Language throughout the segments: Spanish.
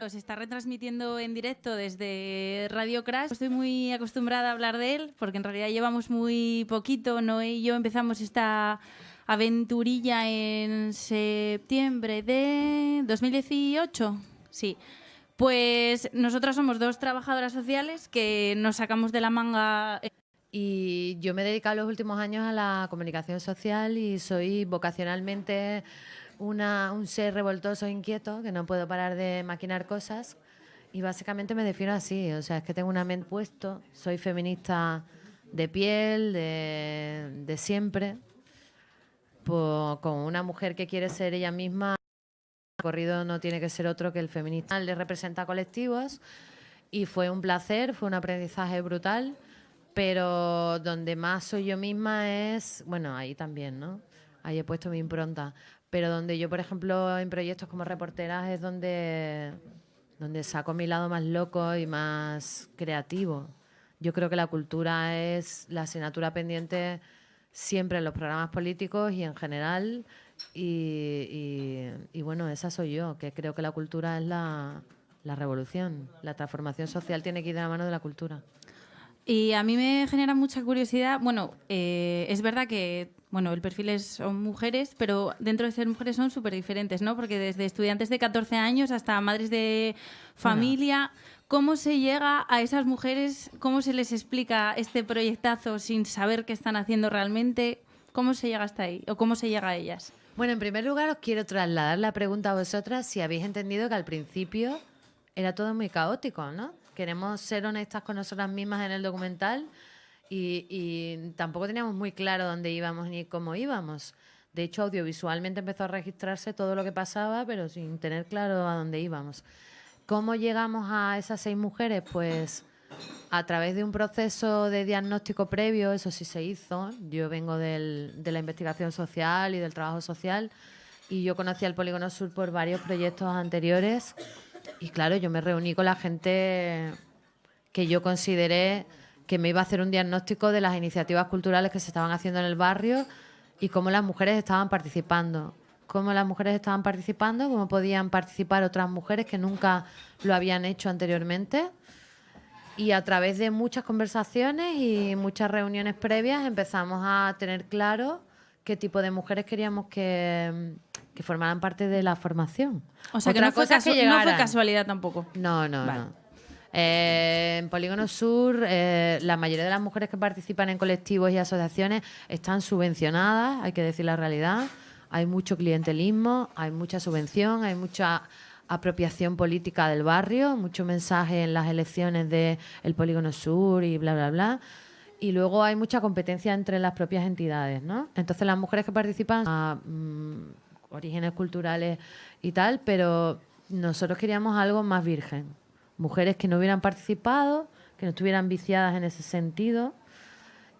Se está retransmitiendo en directo desde Radio Crash. Estoy muy acostumbrada a hablar de él porque en realidad llevamos muy poquito. Noé y yo empezamos esta aventurilla en septiembre de 2018. Sí. Pues nosotras somos dos trabajadoras sociales que nos sacamos de la manga. Y yo me he dedicado los últimos años a la comunicación social y soy vocacionalmente una, un ser revoltoso, e inquieto, que no puedo parar de maquinar cosas. Y básicamente me defino así, o sea, es que tengo una mente puesto, soy feminista de piel, de, de siempre, con una mujer que quiere ser ella misma. El recorrido no tiene que ser otro que el feminista. Le representa colectivos y fue un placer, fue un aprendizaje brutal pero donde más soy yo misma es, bueno, ahí también, ¿no? Ahí he puesto mi impronta, pero donde yo, por ejemplo, en proyectos como reporteras es donde, donde saco mi lado más loco y más creativo. Yo creo que la cultura es la asignatura pendiente siempre en los programas políticos y en general. Y, y, bueno, esa soy yo, que creo que la cultura es la, la revolución. La transformación social tiene que ir de la mano de la cultura. Y a mí me genera mucha curiosidad. Bueno, eh, es verdad que bueno, el perfil es, son mujeres, pero dentro de ser mujeres son súper diferentes, ¿no? Porque desde estudiantes de 14 años hasta madres de familia, ¿cómo se llega a esas mujeres? ¿Cómo se les explica este proyectazo sin saber qué están haciendo realmente? ¿Cómo se llega hasta ahí? ¿O cómo se llega a ellas? Bueno, en primer lugar os quiero trasladar la pregunta a vosotras si habéis entendido que al principio era todo muy caótico, ¿no? Queremos ser honestas con nosotras mismas en el documental y, tampoco teníamos muy claro dónde íbamos ni cómo íbamos. De hecho, audiovisualmente empezó a registrarse todo lo que pasaba, pero sin tener claro a dónde íbamos. ¿Cómo llegamos a esas seis mujeres? Pues a través de un proceso de diagnóstico previo, eso sí se hizo. Yo vengo de la investigación social y del trabajo social y yo conocí al Polígono Sur por varios proyectos anteriores y claro, yo me reuní con la gente que yo consideré que me iba a hacer un diagnóstico de las iniciativas culturales que se estaban haciendo en el barrio y cómo las mujeres estaban participando. Cómo las mujeres estaban participando, cómo podían participar otras mujeres que nunca lo habían hecho anteriormente. Y a través de muchas conversaciones y muchas reuniones previas empezamos a tener claro qué tipo de mujeres queríamos que, que formaran parte de la formación. O sea, que, no fue, casualidad tampoco. No, no, no. Eh, en Polígono Sur, eh, la mayoría de las mujeres que participan en colectivos y asociaciones están subvencionadas, hay que decir la realidad. Hay mucho clientelismo, hay mucha subvención, hay mucha apropiación política del barrio, mucho mensaje en las elecciones del Polígono Sur y bla, bla, bla. Y luego hay mucha competencia entre las propias entidades, ¿no? Entonces las mujeres que participan a mm, orígenes culturales y tal, pero nosotros queríamos algo más virgen. Mujeres que no hubieran participado, que no estuvieran viciadas en ese sentido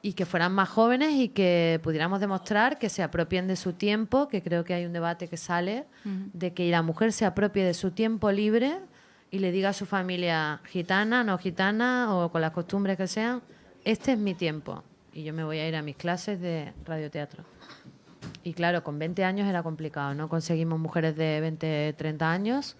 y que fueran más jóvenes y que pudiéramos demostrar que se apropien de su tiempo, que creo que hay un debate que sale, de que la mujer se apropie de su tiempo libre y le diga a su familia gitana, no gitana o con las costumbres que sean, este es mi tiempo y yo me voy a ir a mis clases de radioteatro. Y claro, con 20 años era complicado, no conseguimos mujeres de 20, 30 años,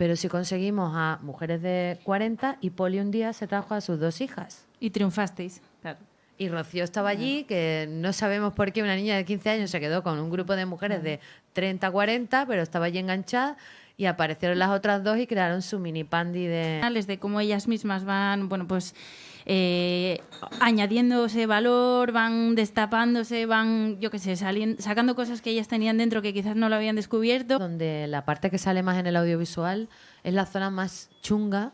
pero sí conseguimos a mujeres de 40 y Poli un día se trajo a sus dos hijas. Y triunfasteis, claro. Y Rocío estaba allí, que no sabemos por qué una niña de 15 años se quedó con un grupo de mujeres de 30, 40, pero estaba allí enganchada y aparecieron las otras dos y crearon su mini pandi de... De cómo ellas mismas van, bueno, pues eh, añadiéndose valor, van destapándose, van, yo qué sé, sacando cosas que ellas tenían dentro que quizás no lo habían descubierto. Donde la parte que sale más en el audiovisual es la zona más chunga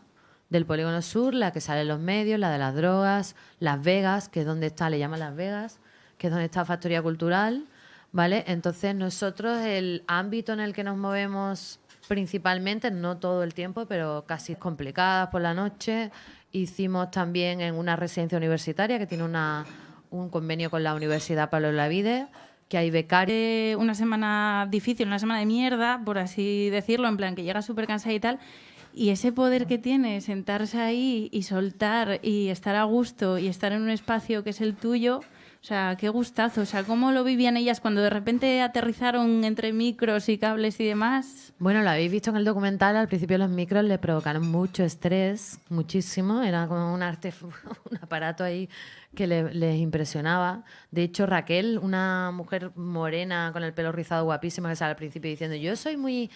del polígono sur, la que sale en los medios, la de las drogas, Las Vegas, que es donde está, le llaman Las Vegas, que es donde está Factoría Cultural, ¿vale? Entonces nosotros el ámbito en el que nos movemos principalmente, no todo el tiempo, pero casi complicadas por la noche, Hicimos también en una residencia universitaria que tiene una, un convenio con la Universidad Pablo Lavide, que hay becarios. Una semana difícil, una semana de mierda, por así decirlo, en plan que llega súper cansada y tal. Y ese poder que tiene, sentarse ahí y soltar y estar a gusto y estar en un espacio que es el tuyo, o sea, qué gustazo. O sea, ¿cómo lo vivían ellas cuando de repente aterrizaron entre micros y cables y demás? Bueno, lo habéis visto en el documental. Al principio los micros le provocaron mucho estrés, muchísimo. Era como un arte, un aparato ahí que les impresionaba. De hecho, Raquel, una mujer morena con el pelo rizado guapísima que sale al principio diciendo yo soy muy,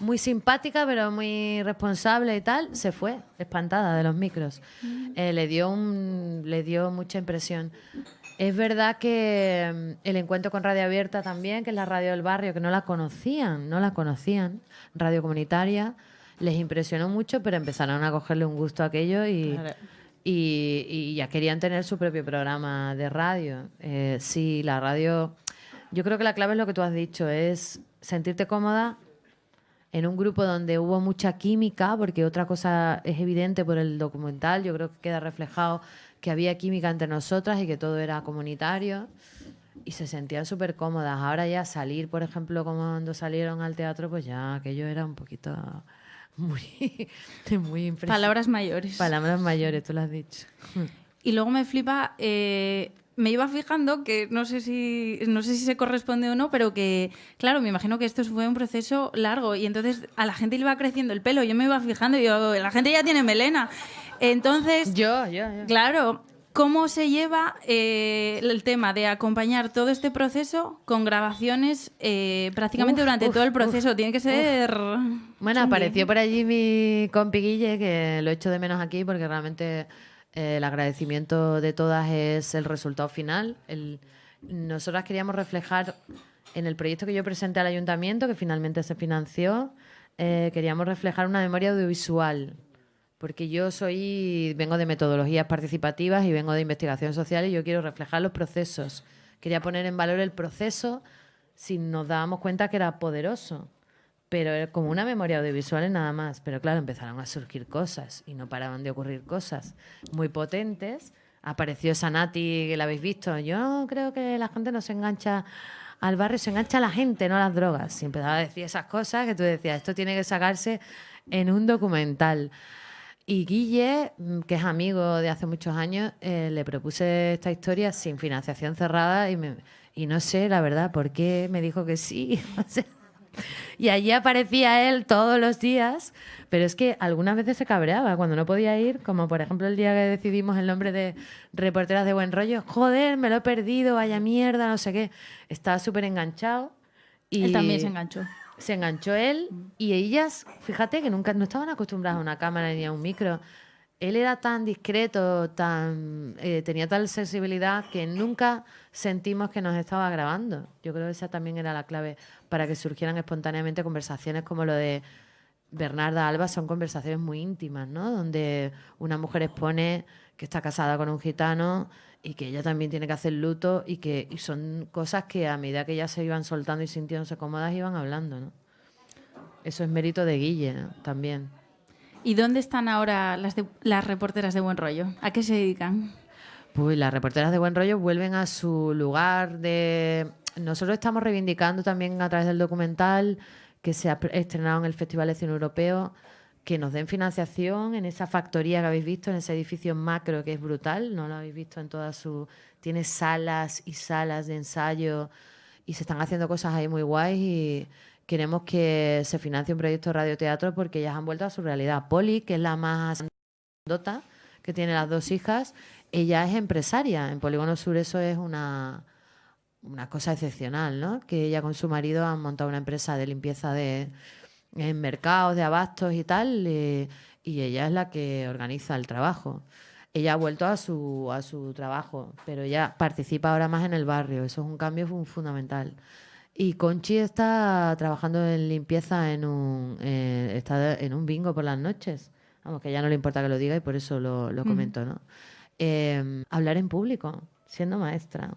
muy simpática pero muy responsable y tal, se fue espantada de los micros. Mm. Eh, le, dio un, le dio mucha impresión. Es verdad que mm, el encuentro con Radio Abierta también, que es la radio del barrio, que no la conocían, no la conocían, radio comunitaria, les impresionó mucho, pero empezaron a cogerle un gusto a aquello y, y, ya querían tener su propio programa de radio. Eh, sí, la radio, yo creo que la clave es lo que tú has dicho, es sentirte cómoda en un grupo donde hubo mucha química, porque otra cosa es evidente por el documental, yo creo que queda reflejado que había química entre nosotras y que todo era comunitario y se sentían súper cómodas. Ahora ya salir, por ejemplo, como cuando salieron al teatro, pues ya aquello era un poquito muy, muy impresionante. Palabras mayores. Palabras mayores, tú lo has dicho. Y luego me flipa, eh, me iba fijando que no sé si no sé si se corresponde o no, pero que claro, me imagino que esto fue un proceso largo y entonces a la gente le iba creciendo el pelo. Yo me iba fijando y yo, la gente ya tiene melena. Entonces, yo, yo, claro, ¿cómo se lleva eh, el tema de acompañar todo este proceso con grabaciones eh, prácticamente durante todo el proceso? Tiene que ser... Bueno, apareció por allí mi compi Guille, que lo echo de menos aquí porque realmente eh, el agradecimiento de todas es el resultado final. El, nosotras queríamos reflejar en el proyecto que yo presenté al ayuntamiento, que finalmente se financió, queríamos reflejar una memoria audiovisual porque yo soy, vengo de metodologías participativas y vengo de investigación social y yo quiero reflejar los procesos. Quería poner en valor el proceso si nos dábamos cuenta que era poderoso, pero como una memoria audiovisual nada más. Pero claro, empezaron a surgir cosas y no paraban de ocurrir cosas muy potentes. Apareció Sanati, que la habéis visto. Yo creo que la gente no se engancha al barrio, se engancha a la gente, no a las drogas. Y empezaba a decir esas cosas que tú decías, esto tiene que sacarse en un documental. Y Guille, mm, que es amigo de hace muchos años, eh, le propuse esta historia sin financiación cerrada y, y no sé, la verdad, por qué me dijo que sí. y allí aparecía él todos los días, pero es que algunas veces se cabreaba cuando no podía ir, como por ejemplo el día que decidimos el nombre de Reporteras de Buen Rollo. Joder, me lo he perdido, vaya mierda, no sé qué. Estaba súper enganchado. Y él también se enganchó se enganchó él y ellas, fíjate que nunca no estaban acostumbradas a una cámara ni a un micro. Él era tan discreto, tan eh, tenía tal sensibilidad que nunca sentimos que nos estaba grabando. Yo creo que esa también era la clave para que surgieran espontáneamente conversaciones como lo de Bernarda Alba, son conversaciones muy íntimas, ¿no? Donde una mujer expone que está casada con un gitano y que ella también tiene que hacer luto y que son cosas que a medida que ellas se iban soltando y sintiéndose cómodas iban hablando, ¿no? Eso es mérito de Guille también. ¿Y dónde están ahora las, las reporteras de Buen Rollo? ¿A qué se dedican? Pues las reporteras de Buen Rollo vuelven a su lugar de... Nosotros estamos reivindicando también a través del documental que se ha estrenado en el Festival de Cine Europeo que nos den financiación en esa factoría que habéis visto, en ese edificio macro que es brutal, no lo habéis visto en toda su... Tiene salas y salas de ensayo y se están haciendo cosas ahí muy guays y queremos que se financie un proyecto de radioteatro porque ellas han vuelto a su realidad. Poli, que es la más dota, que tiene las dos hijas, ella es empresaria. En Polígono Sur eso es una, una cosa excepcional, ¿no? Que ella con su marido han montado una empresa de limpieza de en mercados de abastos y tal, eh, y ella es la que organiza el trabajo. Ella ha vuelto a su, a su trabajo, pero ella participa ahora más en el barrio, eso es un cambio fundamental. Y Conchi está trabajando en limpieza en un, eh, está en un bingo por las noches. Vamos, que ya no le importa que lo diga y por eso lo, lo comento, ¿no? Em, hablar en público, siendo maestra.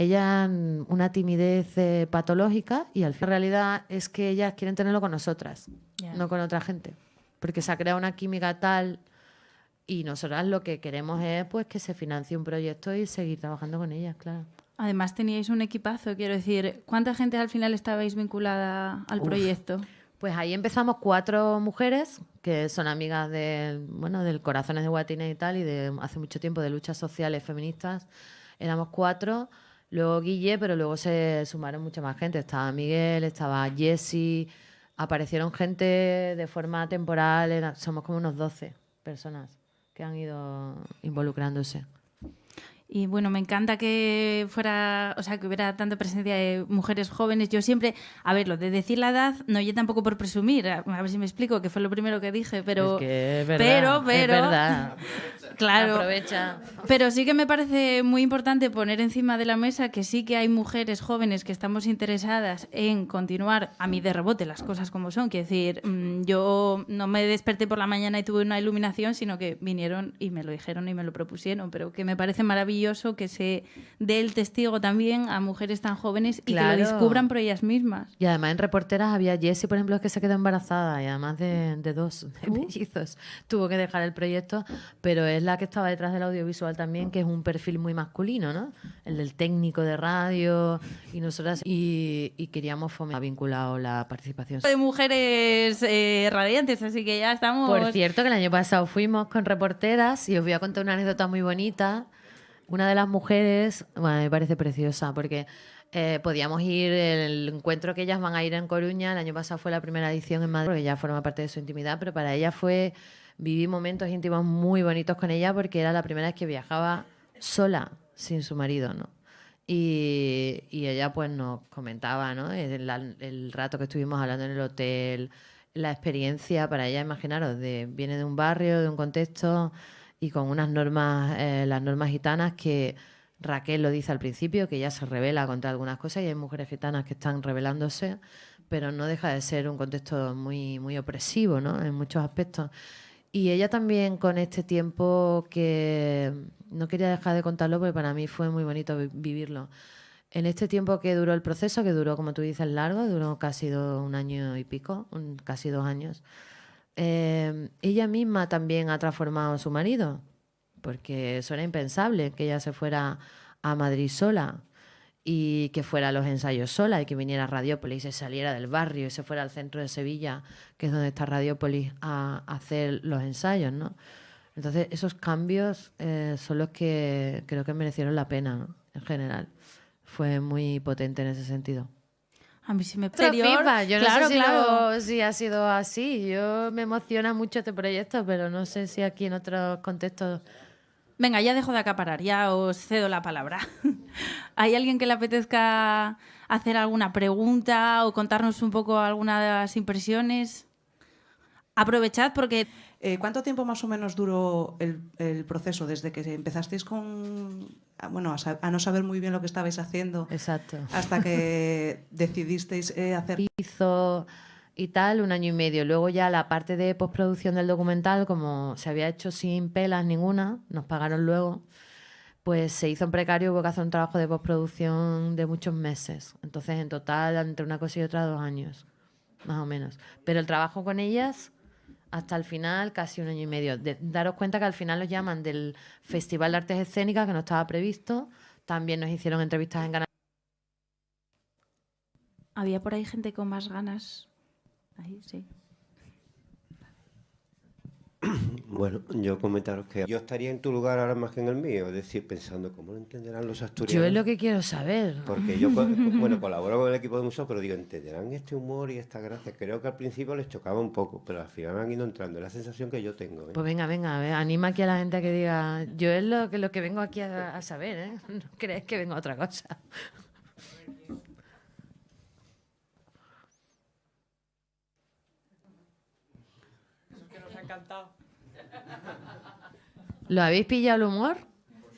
Ella una timidez eh, patológica y al fin realidad es que ellas quieren tenerlo con nosotras, no con otra gente, porque se ha creado una química tal y nosotras lo que queremos es pues que se financie un proyecto y seguir trabajando con ellas, claro. Además teníais un equipazo, quiero decir, ¿cuánta gente al final estabais vinculada al proyecto? Pues ahí empezamos cuatro mujeres que son amigas de, bueno, del Corazones de Guatine y tal, y de hace mucho tiempo de luchas sociales feministas éramos cuatro, luego Guille, pero luego se sumaron mucha más gente. Estaba Miguel, estaba Jesse, aparecieron gente de forma temporal, somos como unos 12 personas que han ido involucrándose. Y bueno, me encanta que fuera, o sea, que hubiera tanta presencia de mujeres jóvenes. Yo siempre, a ver, lo de decir la edad, no yo tampoco por presumir, a, ver si me explico, que fue lo primero que dije, pero es que es verdad, pero es verdad. claro. Aprovecha. Pero sí que me parece muy importante poner encima de la mesa que sí que hay mujeres jóvenes que estamos interesadas en continuar a mí de rebote las cosas como son. Quiero decir, mm, yo no me desperté por la mañana y tuve una iluminación, sino que vinieron y me lo dijeron y me lo propusieron. Pero que me parece maravilloso que se dé el testigo también a mujeres tan jóvenes y que Claro. lo descubran por ellas mismas. Y además en reporteras había Jessie, por ejemplo, que se quedó embarazada y además de, de dos de Uh. mellizos. Tuvo que dejar el proyecto, pero es la que estaba detrás del audiovisual también, que es un perfil muy masculino, ¿no? El del técnico de radio y nosotras. Y, y queríamos fomentar vinculado la participación. De mujeres eh, radiantes, así que ya estamos. Por cierto, que el año pasado fuimos con reporteras y os voy a contar una anécdota muy bonita. Una de las mujeres, bueno, me parece preciosa porque eh, podíamos ir, el encuentro que ellas van a ir en Coruña, el año pasado fue la primera edición en Madrid, porque ya forma parte de su intimidad, pero para ella fue, viví momentos íntimos muy bonitos con ella porque era la primera vez que viajaba sola, sin su marido, ¿no? Y, y ella pues nos comentaba, ¿no? El, el rato que estuvimos hablando en el hotel, la experiencia para ella, imaginaros, de, viene de un barrio, de un contexto y con unas normas, eh, las normas gitanas que Raquel lo dice al principio, que ella se revela contra algunas cosas y hay mujeres gitanas que están rebelándose, pero no deja de ser un contexto muy, muy opresivo, ¿no? En muchos aspectos. Y ella también con este tiempo que no quería dejar de contarlo porque para mí fue muy bonito vi- vivirlo. En este tiempo que duró el proceso, que duró, como tú dices, largo, duró casi un año y pico, un- casi dos años, eh, ella misma también ha transformado a su marido, porque eso era impensable, que ella se fuera a Madrid sola y que fuera a los ensayos sola y que viniera a Radiópolis y se saliera del barrio y se fuera al centro de Sevilla, que es donde está Radiópolis, a, hacer los ensayos, ¿no? Entonces, esos cambios eh, son los que creo que merecieron la pena. En general. Fue muy potente en ese sentido. A mí sí me feedback. Yo no claro, sé si, claro. lo- si ha sido así. Yo me emociona mucho este proyecto, pero no sé si aquí en otros contextos. Venga, ya dejo de acaparar, ya os cedo la palabra. ¿Hay alguien que le apetezca hacer alguna pregunta o contarnos un poco algunas impresiones? Aprovechad porque Eh, ¿Cuánto tiempo más o menos duró el, el proceso desde que empezasteis con, a, bueno, a, a no saber muy bien lo que estabais haciendo Exacto. hasta que decidisteis eh, hacer Hizo y tal un año y medio. Luego ya la parte de postproducción del documental, como se había hecho sin pelas ninguna, nos pagaron luego, pues se hizo en precario, hubo que hacer un trabajo de postproducción de muchos meses. Entonces, en total, entre una cosa y otra, dos años, más o menos. Pero el trabajo con ellas, hasta el final, casi un año y medio. De- daros cuenta que al final los llaman del Festival de Artes Escénicas, que no estaba previsto. También nos hicieron entrevistas en Canal había por ahí gente con más ganas. Ahí, sí. Bueno, yo comentaros que yo estaría en tu lugar ahora más que en el mío, es decir, pensando cómo lo entenderán los asturianos. Yo es lo que quiero saber. Porque yo, bueno, colaboro con el equipo de museo, pero digo, entenderán este humor y esta gracia. Creo que al principio les chocaba un poco, pero al final han ido entrando. Es la sensación que yo tengo. ¿eh? Pues venga, venga, a ver, anima aquí a la gente a que diga, yo es lo que, lo que vengo aquí a, a saber, ¿eh? No crees que vengo a otra cosa. ¿Lo habéis pillado el humor?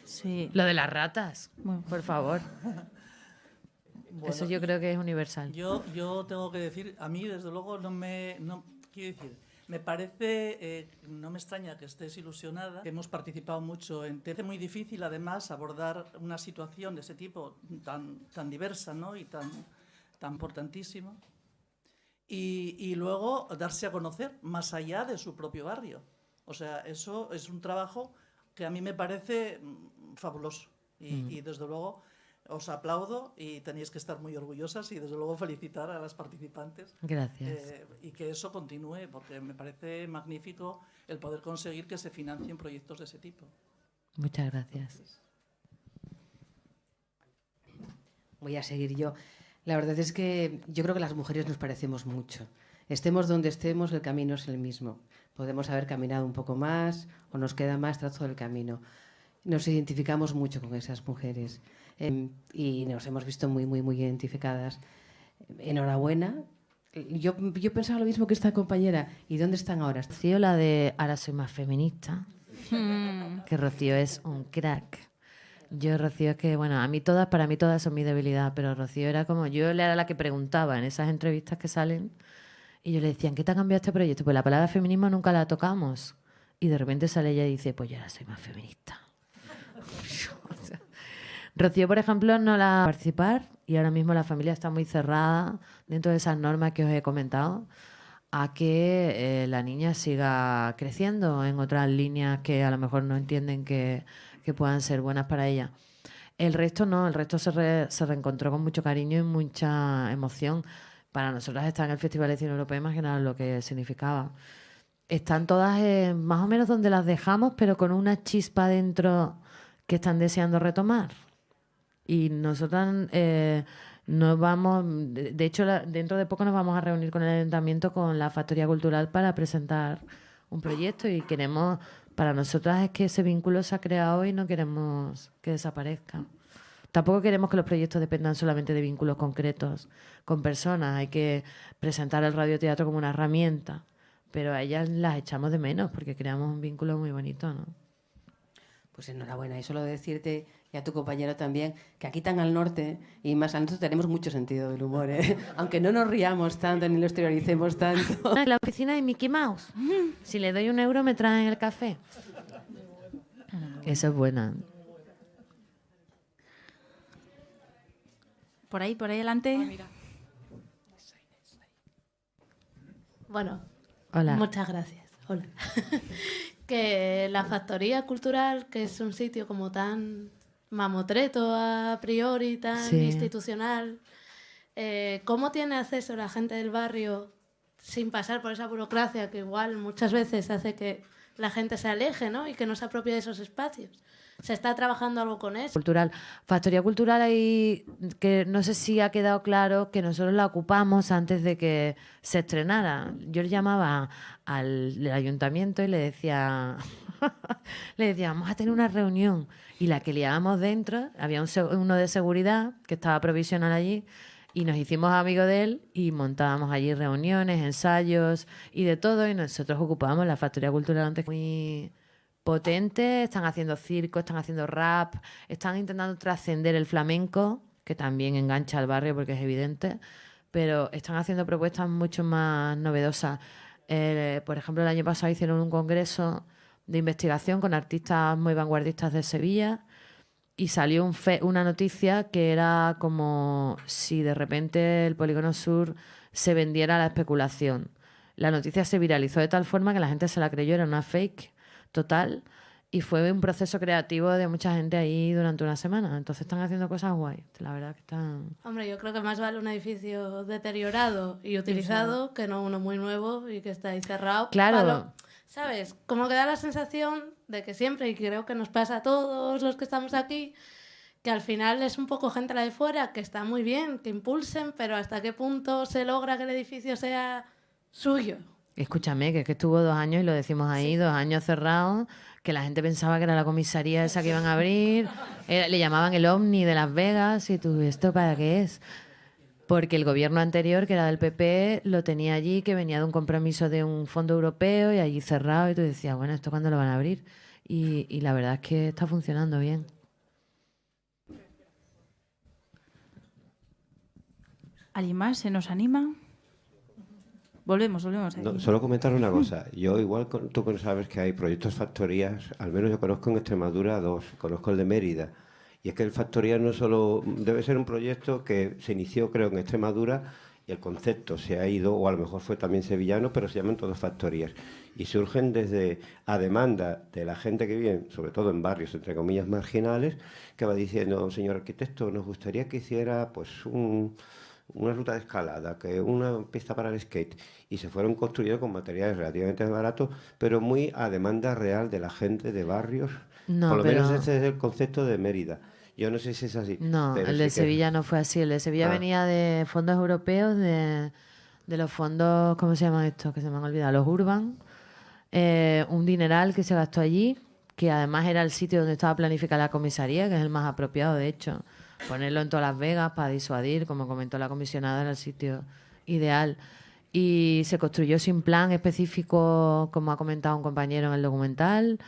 Sí. Lo de las ratas, Bueno. por favor. Bueno, Eso yo creo que es universal. Yo, yo tengo que decir, a mí desde luego no me... No, quiero decir, me parece, eh, no me extraña que estés ilusionada, que hemos participado mucho en... Te hace muy difícil además abordar una situación de ese tipo tan, tan diversa ¿no? y tan, tan importantísima. Y, y luego darse a conocer más allá de su propio barrio. O sea, eso es un trabajo que a mí me parece mm, fabuloso. Y, y desde luego os aplaudo y tenéis que estar muy orgullosas y desde luego felicitar a las participantes. Gracias. eh, y que eso continúe, porque me parece magnífico el poder conseguir que se financien proyectos de ese tipo. Muchas gracias. voy a seguir yo. La verdad es que yo creo que las mujeres nos parecemos mucho. Estemos donde estemos, el camino es el mismo. Podemos haber caminado un poco más o nos queda más trazo del camino. Nos identificamos mucho con esas mujeres eh, y nos hemos visto muy, muy, muy identificadas. Enhorabuena. Yo, yo pensaba lo mismo que esta compañera. ¿Y dónde están ahora? Rocío, la de ahora soy más feminista. que Rocío es un crack. Yo, Rocío, es que, bueno, a mí todas, para mí todas son mi debilidad, pero Rocío era como, yo era la que preguntaba en esas entrevistas que salen y yo le decía, ¿qué te ha cambiado este proyecto? Pues la palabra feminismo nunca la tocamos. Y de repente sale ella y dice, pues yo ahora soy más feminista. Rocío, por ejemplo, no la participar y ahora mismo la familia está muy cerrada dentro de esas normas que os he comentado a que eh, la niña siga creciendo en otras líneas que a lo mejor no entienden que, que puedan ser buenas para ella. El resto no, el resto se, se reencontró con mucho cariño y mucha emoción. Para nosotras estar en el Festival de Cine Europeo, imaginaos lo que significaba. Están todas eh, más o menos donde las dejamos, pero con una chispa dentro que están deseando retomar. Y nosotras eh, nos vamos, de hecho, dentro de poco nos vamos a reunir con el ayuntamiento, con la Factoría Cultural, para presentar un proyecto y queremos, para nosotras es que ese vínculo se ha creado y no queremos que desaparezca. Tampoco queremos que los proyectos dependan solamente de vínculos concretos con personas. Hay que presentar el radioteatro como una herramienta, pero a ellas las echamos de menos porque creamos un vínculo muy bonito, ¿no? Pues enhorabuena. Y solo decirte, y a tu compañero también, que aquí tan al norte y más al norte tenemos mucho sentido del humor, ¿eh? aunque no nos riamos tanto ni lo exterioricemos tanto. En la oficina de Mickey Mouse. Si le doy un euro me traen el café. Eso es buena. Por ahí, por ahí adelante. Ah, Bueno, Hola. muchas gracias. Hola. que la factoría cultural, que es un sitio como tan mamotreto a priori, tan Sí. institucional, eh, ¿cómo tiene acceso la gente del barrio sin pasar por esa burocracia que igual muchas veces hace que la gente se aleje ¿no? y que no se apropie de esos espacios? ¿Se está trabajando algo con eso? cultural. Factoría cultural ahí que no sé si ha quedado claro que nosotros la ocupamos antes de que se estrenara. Yo le llamaba al ayuntamiento y le decía, le decía, vamos a tener una reunión. Y la que liábamos dentro, había un uno de seguridad que estaba provisional allí y nos hicimos amigos de él y montábamos allí reuniones, ensayos y de todo y nosotros ocupábamos la factoría cultural antes muy potente, están haciendo circo, están haciendo rap, están intentando trascender el flamenco, que también engancha al barrio porque es evidente, pero están haciendo propuestas mucho más novedosas. Eh, por ejemplo, el año pasado hicieron un congreso de investigación con artistas muy vanguardistas de Sevilla y salió un fe- una noticia que era como si de repente el Polígono Sur se vendiera a la especulación. La noticia se viralizó de tal forma que la gente se la creyó, era una fake total y fue un proceso creativo de mucha gente ahí durante una semana. Entonces están haciendo cosas guay. La verdad que están... Hombre, yo creo que más vale un edificio deteriorado y utilizado que no uno muy nuevo y que está ahí cerrado. Claro. ¿Sabes? Como que da la sensación de que siempre, y creo que nos pasa a todos los que estamos aquí, que al final es un poco gente la de fuera, que está muy bien, que impulsen, pero hasta qué punto se logra que el edificio sea suyo. Escúchame, que es que estuvo dos años, y lo decimos ahí, dos años cerrados, que la gente pensaba que era la comisaría esa que iban a abrir, le llamaban el Omni de Las Vegas, y tú, ¿esto para qué es? Porque el gobierno anterior, que era del PP, lo tenía allí, que venía de un compromiso de un fondo europeo y allí cerrado, y tú decías, bueno, ¿esto cuándo lo van a abrir? Y, y la verdad es que está funcionando bien. ¿Alguien más se nos anima? Volvemos, volvemos. No, solo comentar una cosa. Yo, igual con- tú sabes que hay proyectos factorías, al menos yo conozco en Extremadura dos. Conozco el de Mérida. Y es que el factoría no solo debe ser un proyecto que se inició, creo, en Extremadura y el concepto se ha ido, o a lo mejor fue también sevillano, pero se llaman todos factorías. Y surgen desde a demanda de la gente que vive, sobre todo en barrios, entre comillas, marginales, que va diciendo, señor arquitecto, nos gustaría que hiciera pues un, una ruta de escalada, que una pista para el skate, y se fueron construyendo con materiales relativamente baratos, pero muy a demanda real de la gente de barrios. No, Por lo menos ese es el concepto de Mérida. Yo no sé si es así. No, el sí de que- Sevilla no fue así. El de Sevilla Ah. venía de fondos europeos, de, de los fondos, ¿cómo se llaman estos? Que se me han olvidado, los Urban. Eh, un dineral que se gastó allí, que además era el sitio donde estaba planificada la comisaría, que es el más apropiado, de hecho. Ponerlo en todas Las Vegas para disuadir, como comentó la comisionada, era el sitio ideal. Y se construyó sin plan específico, como ha comentado un compañero en el documental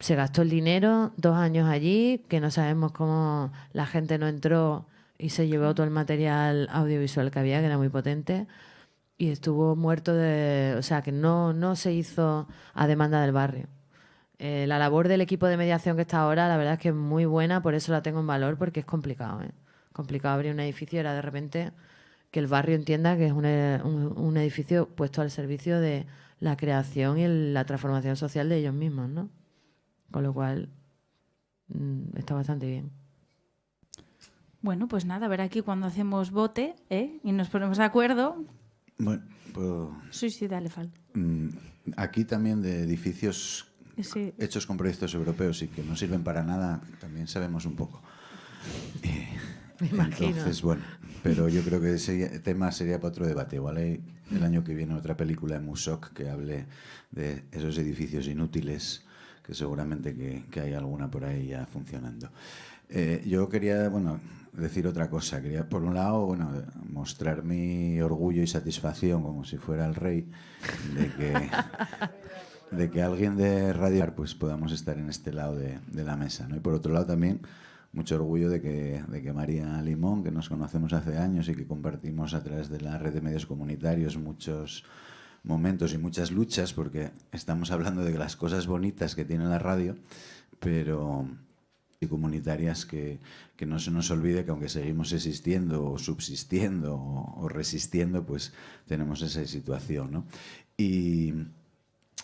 se gastó el dinero, dos años allí, que no sabemos cómo la gente no entró y se llevó todo el material audiovisual que había, que era muy potente, y estuvo muerto de... O sea, que no, no se hizo a demanda del barrio. Eh, la labor del equipo de mediación que está ahora, la verdad es que es muy buena, por eso la tengo en valor, porque es complicado. ¿eh? Complicado abrir un edificio, era de repente que el barrio entienda que es un, un- un edificio puesto al servicio de la creación y el- la transformación social de ellos mismos, ¿no? Con lo cual, mm, está bastante bien. Bueno, pues nada, a ver aquí cuando hacemos bote ¿eh? y nos ponemos de acuerdo. Bueno, pues, Sí, sí, dale, Fal. mm, aquí también de edificios Sí. hechos con proyectos europeos y que no sirven para nada, también sabemos un poco. Eh, Me imagino. Entonces, bueno, pero yo creo que ese tema sería para otro debate. Igual hay el año que viene otra película en Musoc que hable de esos edificios inútiles, que seguramente que, que hay alguna por ahí ya funcionando. Eh, yo quería, bueno, decir otra cosa. Quería, por un lado, bueno, mostrar mi orgullo y satisfacción, como si fuera el rey, de que de que alguien de Radio pues podamos estar en este lado de, de la mesa. ¿no? Y por otro lado también mucho orgullo de que, de que María Limón, que nos conocemos hace años y que compartimos a través de la red de medios comunitarios muchos momentos y muchas luchas, porque estamos hablando de las cosas bonitas que tiene la radio, pero y comunitarias que, que no se nos olvide que aunque seguimos existiendo o subsistiendo o, resistiendo, pues tenemos esa situación. ¿no? Y,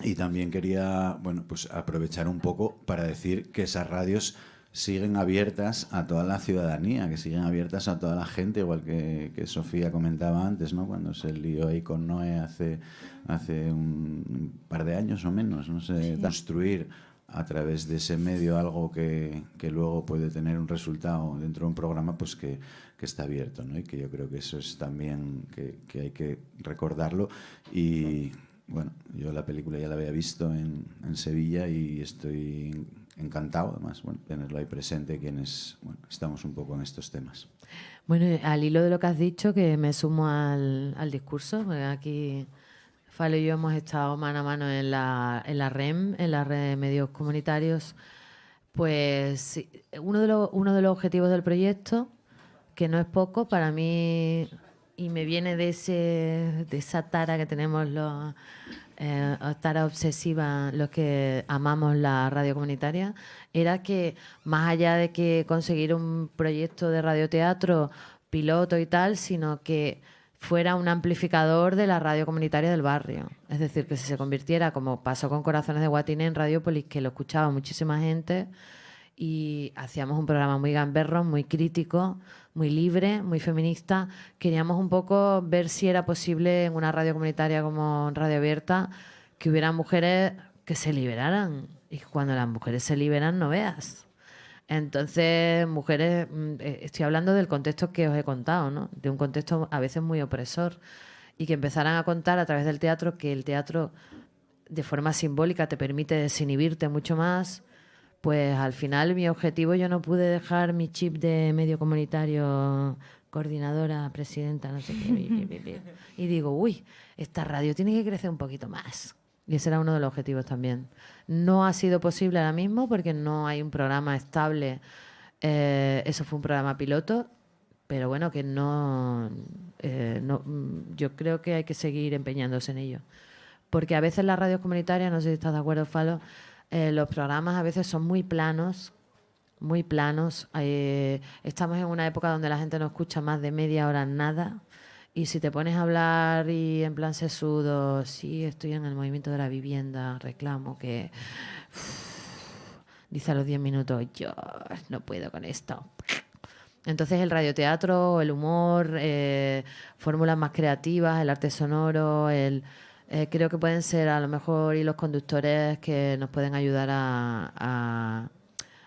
y también quería bueno, pues aprovechar un poco para decir que esas radios siguen abiertas a toda la ciudadanía, que siguen abiertas a toda la gente, igual que, que Sofía comentaba antes, ¿no? cuando se lió ahí con Noé hace, hace un par de años o menos, no sé, construir a través de ese medio algo que, que luego puede tener un resultado dentro de un programa pues que, que está abierto ¿no? y que yo creo que eso es también que, que hay que recordarlo y bueno, yo la película ya la había visto en, en Sevilla y estoy encantado además bueno, tenerlo ahí presente quienes bueno, estamos un poco en estos temas. Bueno, al hilo de lo que has dicho, que me sumo al, al discurso, porque aquí Falo y yo hemos estado mano a mano en la, en la REM, en la red de medios comunitarios, pues uno de, los, uno de los objetivos del proyecto, que no es poco, para mí, y me viene de, ese, de esa tara que tenemos los, eh, tara obsesiva, los que amamos la radio comunitaria, era que más allá de que conseguir un proyecto de radioteatro piloto y tal, sino que fuera un amplificador de la radio comunitaria del barrio. Es decir, que si se convirtiera, como pasó con Corazones de Guatine en Radiopolis, que lo escuchaba muchísima gente y hacíamos un programa muy gamberro, muy crítico, muy libre, muy feminista. Queríamos un poco ver si era posible en una radio comunitaria como Radio Abierta que hubiera mujeres que se liberaran. Y cuando las mujeres se liberan, no veas. Entonces, mujeres, mm, eh, estoy hablando del contexto que os he contado, ¿no? De un contexto a veces muy opresor. Y que empezaran a contar a través del teatro que el teatro, de forma simbólica, te permite desinhibirte mucho más. Pues al final, mi objetivo, yo no pude dejar mi chip de medio comunitario, coordinadora, presidenta, no sé qué. Y digo, uy, esta radio tiene que crecer un poquito más. Y ese era uno de los objetivos también. No ha sido posible ahora mismo porque no hay un programa estable. Eh, eso fue un programa piloto, pero bueno, que no, eh, no. mm, Yo creo que hay que seguir empeñándose en ello. Porque a veces las radios comunitarias, no sé si estás de acuerdo, Falo, eh, los programas a veces son muy planos, muy planos. Eh, estamos en una época donde la gente no escucha más de media hora nada. Y si te pones a hablar y en plan sesudo, sí, estoy en el movimiento de la vivienda, reclamo que... dice a los 10 minutos, yo no puedo con esto. Entonces el radioteatro, el humor, eh, fórmulas más creativas, el arte sonoro, el, eh, creo que pueden ser a lo mejor y los conductores que nos pueden ayudar a, a-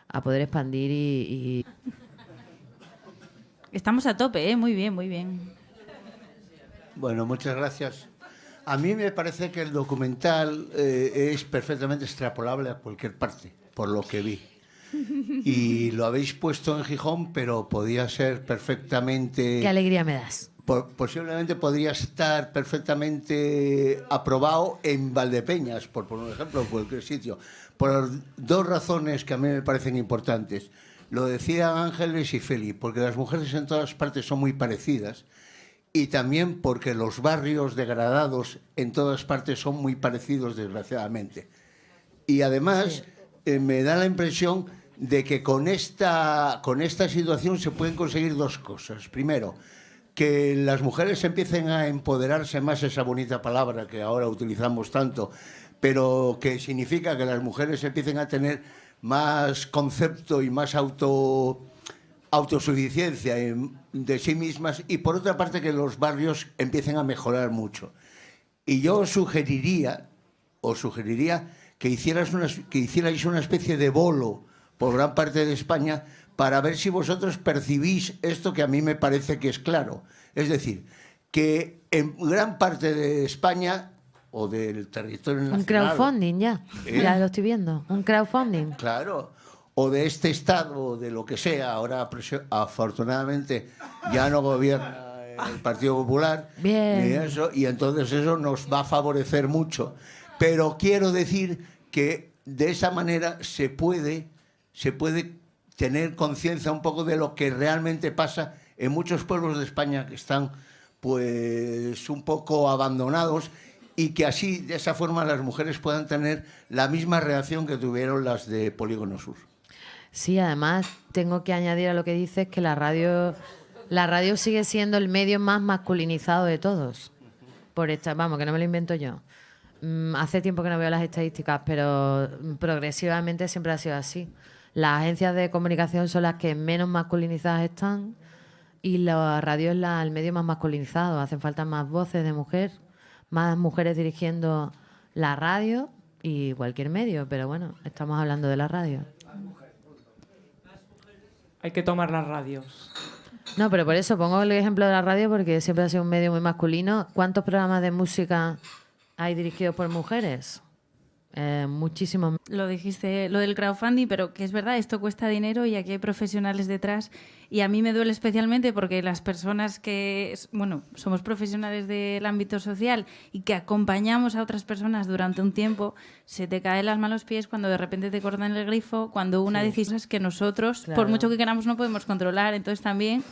a poder expandir y, y Estamos a tope, ¿eh? Muy bien, muy bien. Bueno, muchas gracias. A mí me parece que el documental eh, es perfectamente extrapolable a cualquier parte, por lo que vi. Y lo habéis puesto en Gijón, pero podía ser perfectamente... qué alegría me das. Po- posiblemente podría estar perfectamente aprobado en Valdepeñas, por poner un ejemplo, en cualquier sitio, por dos razones que a mí me parecen importantes. Lo decían Ángeles y Feli, porque las mujeres en todas partes son muy parecidas y también porque los barrios degradados en todas partes son muy parecidos, desgraciadamente. Y además eh, me da la impresión de que con esta, con esta situación se pueden conseguir dos cosas. Primero, que las mujeres empiecen a empoderarse más, esa bonita palabra que ahora utilizamos tanto, pero que significa que las mujeres empiecen a tener más concepto y más auto autosuficiencia en- de sí mismas y por otra parte que los barrios empiecen a mejorar mucho. Y yo sugeriría, os sugeriría que, hicieras una, que hicierais una especie de bolo por gran parte de España para ver si vosotros percibís esto que a mí me parece que es claro. Es decir, que en gran parte de España o del territorio nacional... Un crowdfunding ya, ¿Eh? ya lo estoy viendo. Un crowdfunding. Claro, o de este Estado, o de lo que sea. Ahora, afortunadamente, ya no gobierna el Partido Popular. Bien. ni eso, y entonces eso nos va a favorecer mucho. Pero quiero decir que de esa manera se puede, se puede tener conciencia un poco de lo que realmente pasa en muchos pueblos de España que están pues un poco abandonados y que así, de esa forma, las mujeres puedan tener la misma reacción que tuvieron las de Polígono Sur. Sí, además tengo que añadir a lo que dices que la radio, la radio sigue siendo el medio más masculinizado de todos. Por esta, vamos, que no me lo invento yo. Mm, hace tiempo que no veo las estadísticas, pero progresivamente siempre ha sido así. Las agencias de comunicación son las que menos masculinizadas están y la radio es la- el medio más masculinizado. Hacen falta más voces de mujer, más mujeres dirigiendo la radio y cualquier medio, pero bueno, estamos hablando de la radio. Hay que tomar las radios. No, pero por eso pongo el ejemplo de la radio porque siempre ha sido un medio muy masculino. ¿Cuántos programas de música hay dirigidos por mujeres? Eh, muchísimos. Lo dijiste, lo del crowdfunding, pero que es verdad, esto cuesta dinero y aquí hay profesionales detrás. Y a mí me duele especialmente porque las personas que, bueno, somos profesionales del ámbito social y que acompañamos a otras personas durante un tiempo, se te caen las manos pies cuando de repente te cortan el grifo, cuando una Sí. decisión es que nosotros, Claro. por mucho que queramos, no podemos controlar. Entonces también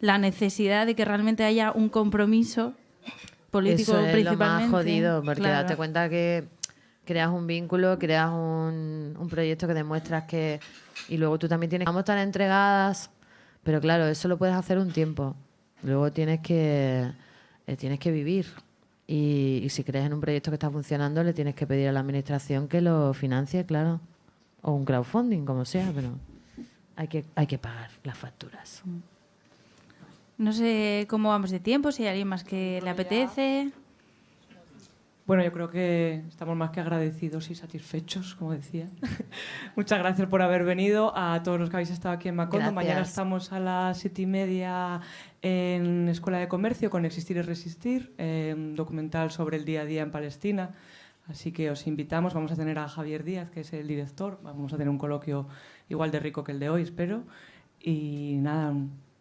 la necesidad de que realmente haya un compromiso político Eso es lo más principalmente. jodido, porque Claro. date cuenta que creas un vínculo, creas un, un proyecto que demuestras que... Y luego tú también tienes... Vamos tan entregadas, pero claro, eso lo puedes hacer un tiempo. Luego tienes que, eh, tienes que vivir. Y, y si crees en un proyecto que está funcionando, le tienes que pedir a la administración que lo financie, claro. O un crowdfunding, como sea, pero hay que, hay que pagar las facturas. No sé cómo vamos de tiempo, si hay alguien más que le apetece. Bueno, yo creo que estamos más que agradecidos y satisfechos, como decía. Muchas gracias por haber venido a todos los que habéis estado aquí en Macondo. Mañana estamos a las siete y media en Escuela de Comercio con Existir y Resistir, eh, un documental sobre el día a día en Palestina. Así que os invitamos, vamos a tener a Javier Díaz, que es el director, vamos a tener un coloquio igual de rico que el de hoy, espero. Y nada,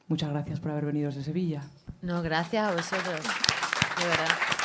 muchas gracias por haber venido desde Sevilla. No, gracias a vosotros. De verdad.